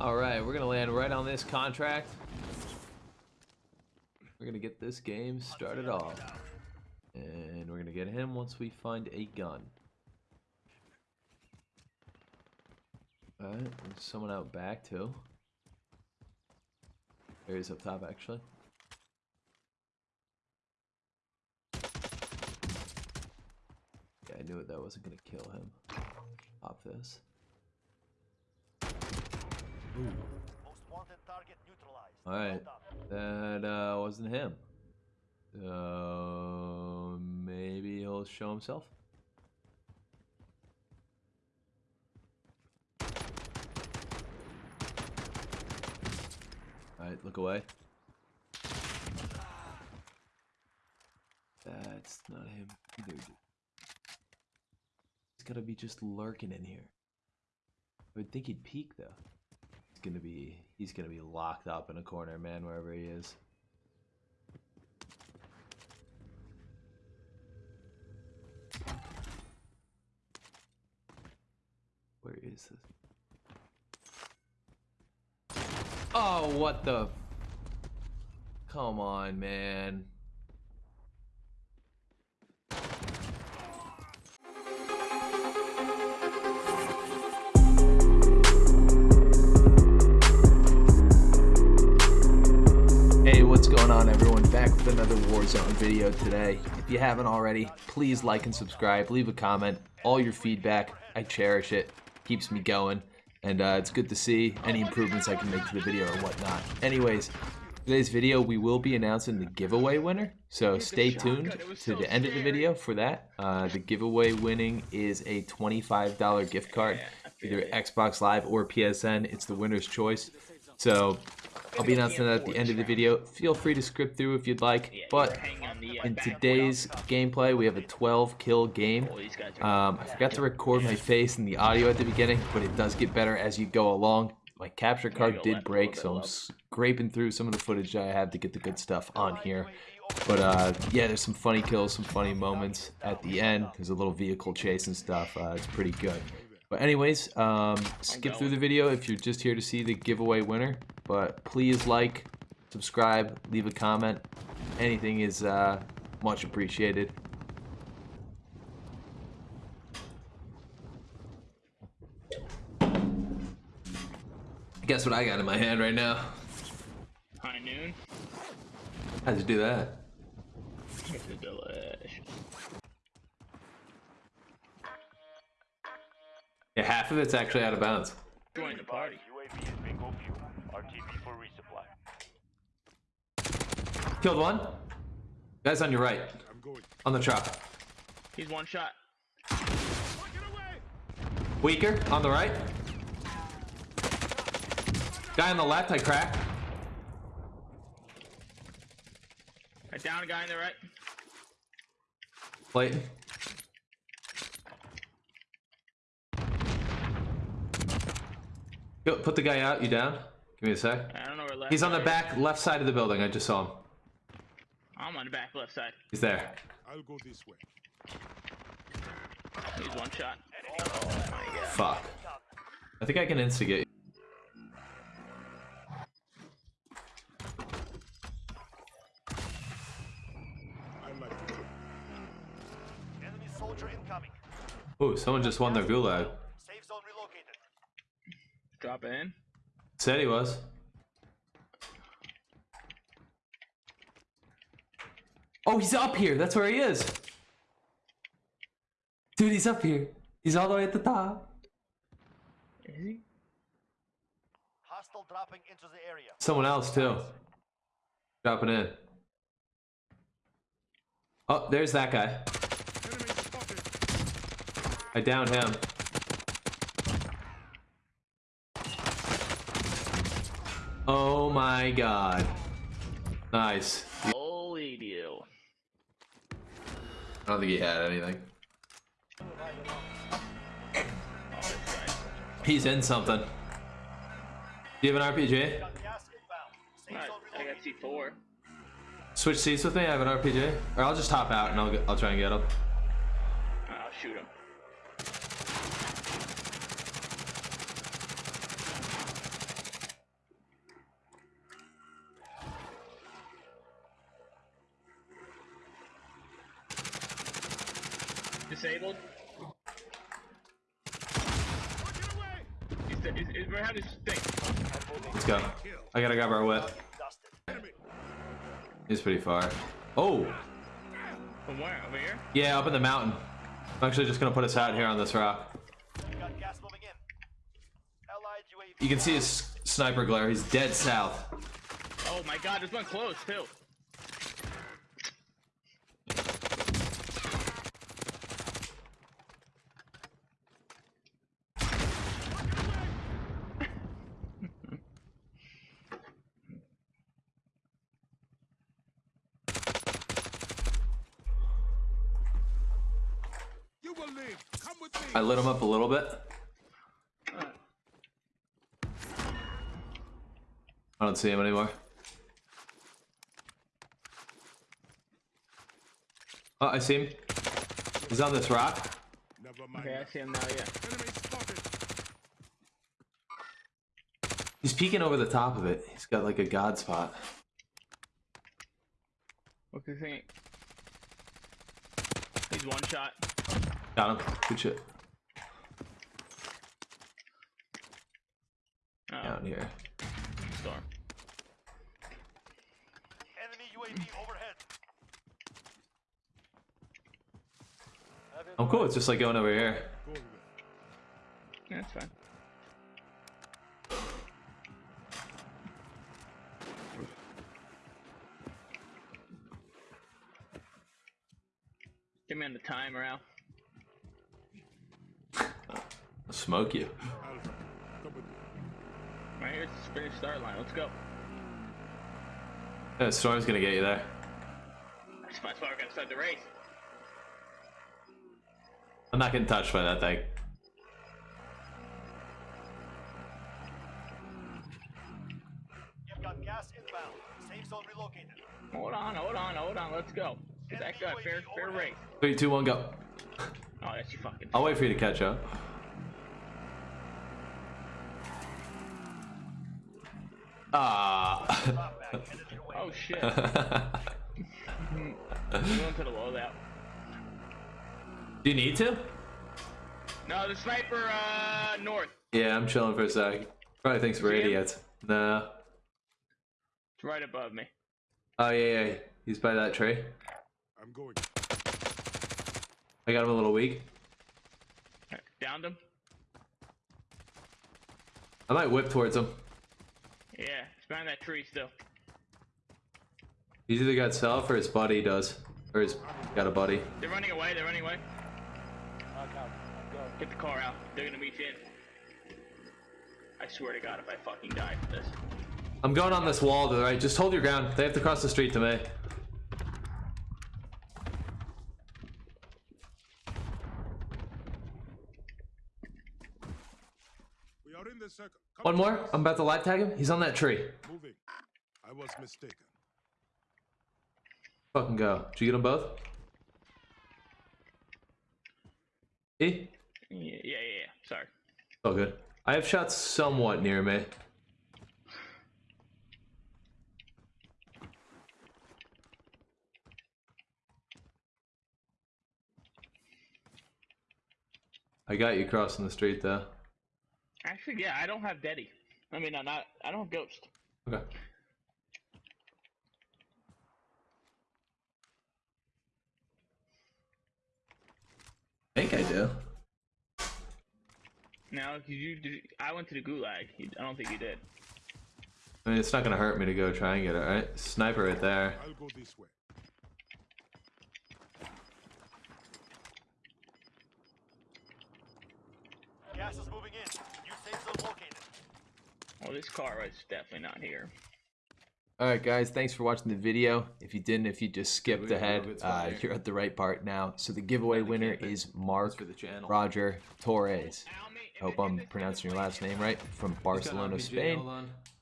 All right, we're gonna land right on this contract. We're gonna get this game started off. And we're gonna get him once we find a gun. Alright, there's someone out back too. There he is up top actually. Yeah, I knew it that wasn't gonna kill him. Pop this. Alright, that uh, wasn't him. Uh, maybe he'll show himself. Alright, look away. That's not him either. dude. He's gotta be just lurking in here. I would think he'd peek though. Gonna be he's gonna be locked up in a corner, man, wherever he is. Where is this? Oh, what the? Come on, man. On everyone? Back with another Warzone video today. If you haven't already, please like and subscribe, leave a comment. All your feedback, I cherish it. Keeps me going. And uh, it's good to see any improvements I can make to the video or whatnot. Anyways, today's video we will be announcing the giveaway winner. So stay tuned to the end of the video for that. Uh, the giveaway winning is a $25 gift card, either Xbox Live or PSN. It's the winner's choice. So I'll be announcing that at the end of the video. Feel free to script through if you'd like. But in today's gameplay, we have a 12 kill game. Um, I forgot to record my face and the audio at the beginning, but it does get better as you go along. My capture card did break, so I'm scraping through some of the footage I have to get the good stuff on here. But uh, yeah, there's some funny kills, some funny moments at the end. There's a little vehicle chase and stuff. Uh, it's pretty good. But anyways, um, skip through the video if you're just here to see the giveaway winner. But please like, subscribe, leave a comment. Anything is uh, much appreciated. Guess what I got in my hand right now? High noon. How'd you do that? It's a delish. Yeah, half of it's actually out of bounds. Join the party. UAV is bingo fuel. RTB for resupply. Killed one. Guys on your right. I'm going. On the truck. He's one shot. Weaker on the right. Guy on the left, I cracked. I down a guy on the right. Clayton. Go, put the guy out. You down? Give me a sec. I don't know where left. He's on the side back left side of the building. I just saw him. I'm on the back left side. He's there. I'll go this way. He's one shot. Oh, Fuck. I think I can instigate. I like to Enemy soldier incoming. Ooh, someone just won their gulag. Safe zone relocated. Drop in. Said he was. Oh, he's up here. That's where he is. Dude, he's up here. He's all the way at the top. Is he? Hostile dropping into the area. Someone else too. Dropping in. Oh, there's that guy. I downed him. Oh my god. Nice. Holy deal. I don't think he had anything. He's in something. Do you have an RPG? Got gas inbound. Safe Alright, zone I got. C4. Switch seats with me. I have an RPG. Or I'll just hop out and I'll get, I'll try and get him. I'll shoot him. Disabled. He's, he's, he's, we have this thing. Let's go. I gotta grab our whip. He's pretty far. Oh, From where? Over here? yeah, up in the mountain. I'm actually just gonna put us out here on this rock. We got gas moving in. Allied UAV. You can see his sniper glare. He's dead south. Oh my god, there's one close too. I lit him up a little bit. I don't see him anymore. Oh, I see him. He's on this rock. Never mind. Okay, I see him now, yeah. He's peeking over the top of it. He's got like a god spot. What's the thing? He's one shot. Got him. Good shit. Oh, Down here. storm. Enemy UAV overhead. Oh, cool. It's just like going over here. Yeah, that's fine. Give me on the timer, Al. I'll smoke you. Alpha, come with me. Right here's the Spanish start line. Let's go. Yeah, Storm's gonna get you there. That's why we're gonna start the race. I'm not getting touched by that thing. You've got gas inbound. Safe zone relocated. Hold on, hold on, hold on. Let's go. Is that good? Fair, fair race. Three, two, one, go. Oh, that's you fucking. I'll wait for you to catch up. Ah. Drop back headed your way. Oh shit. We're going to the loadout. Do you need to? No, the sniper, uh, north. Yeah, I'm chilling for a sec. Probably thinks we're See idiots. Nah. It's right above me. Oh yeah, yeah. He's by that tree. I'm going. I got him a little weak. Downed him. I might whip towards him. Yeah, it's behind that tree still. He's either got self or his buddy does. Or he's got a buddy. They're running away. They're running away. Get the car out. They're gonna meet you in. I swear to God, if I fucking die for this. I'm going on this wall to the right. Just hold your ground. They have to cross the street to me. We are in the circle. Come One more. I'm about to live tag him. He's on that tree. Moving. I was mistaken. Fucking go. Did you get them both? E? Yeah, yeah, yeah. yeah. Sorry. Oh, good. I have shots somewhat near me. I got you crossing the street though. Actually, yeah, I don't have Deddy. I mean, I'm not. I don't have Ghost. Okay. I think I do. No, 'cause you did. I went to the gulag. You, I don't think you did. I mean, it's not gonna hurt me to go try and get it, right? Sniper right there. I'll go this way. Gas is moving in. New safe zone located. Oh, this car is definitely not here. Alright guys, thanks for watching the video. If you didn't, if you just skipped ahead, uh, you're at the right part now. So the giveaway winner is Mark for the channel. Roger Torres. I hope I'm pronouncing your last name right. From Barcelona, Spain.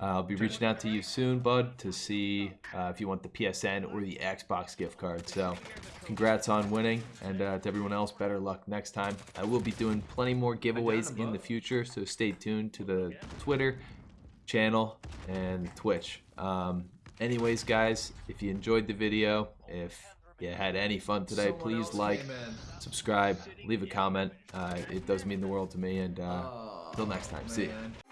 Uh, I'll be reaching out to you soon, bud, to see uh, if you want the PSN or the Xbox gift card. So, congrats on winning, and uh, to everyone else, better luck next time. I will be doing plenty more giveaways in the future, so stay tuned to the Twitter channel and Twitch. Um, anyways, guys, if you enjoyed the video, if you had any fun today, Someone please like, subscribe, leave a comment. Uh, it does mean the world to me. And uh, till next time, see ya. man.